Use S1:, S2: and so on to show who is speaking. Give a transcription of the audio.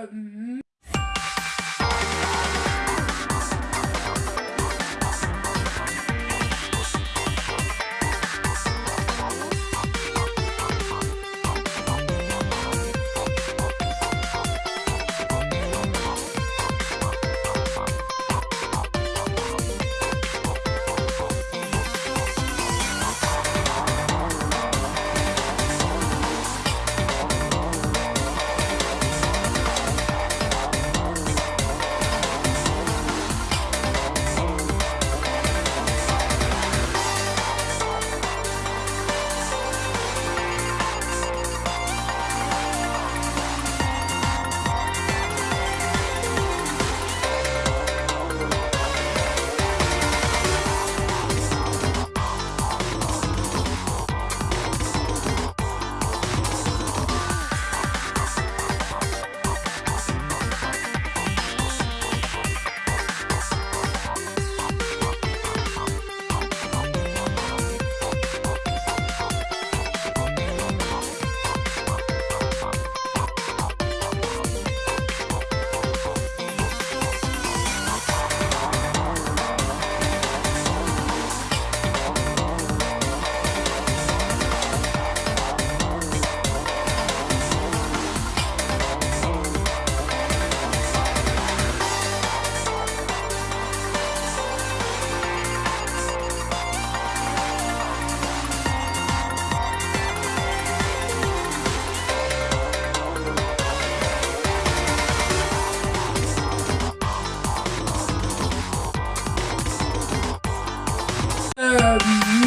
S1: Um, Um...